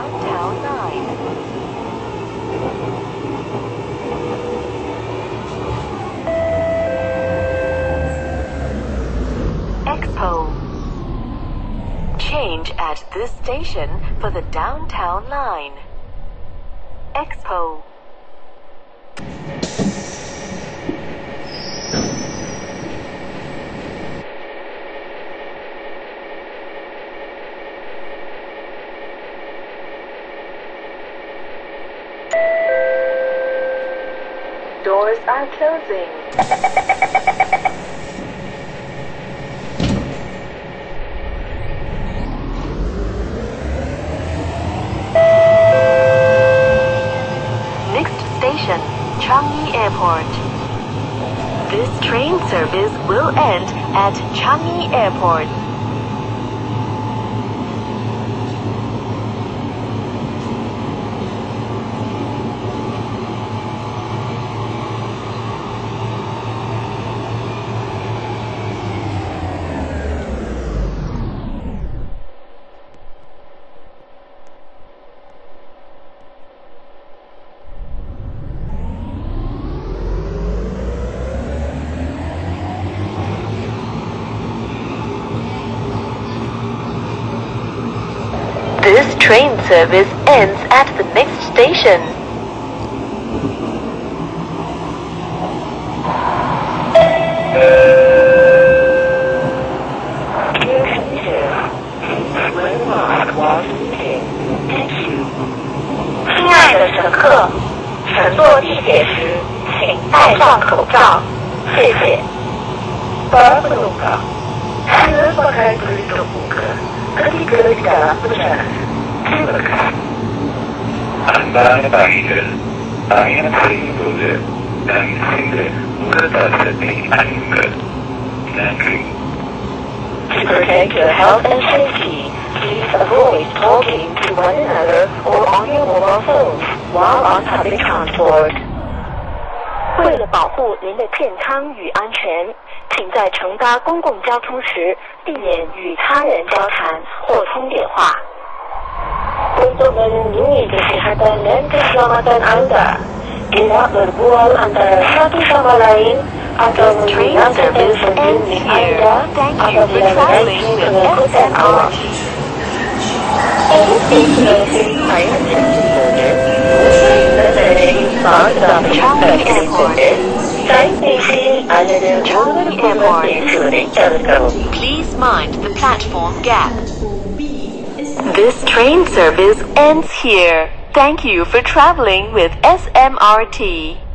Downtown 9. Expo. Change at this station for the Downtown line. Expo. Doors are closing. Next station, Changi Airport. This train service will end at Changi Airport. This train service ends at the next station. Thank 为了保护您的健康与安全，请在乘搭公共交通时避免与他人交谈或通电话。Untuk melindungi kesehatan dan keselamatan Anda, tidak berbual antara satu sama lain atau menggunakan telepon bimbit. Anda Thank you for apabila menaiki pengangkutan awak. Changi Airport. Changi Airport. Please mind the platform gap. This train service ends here. Thank you for traveling with SMRT.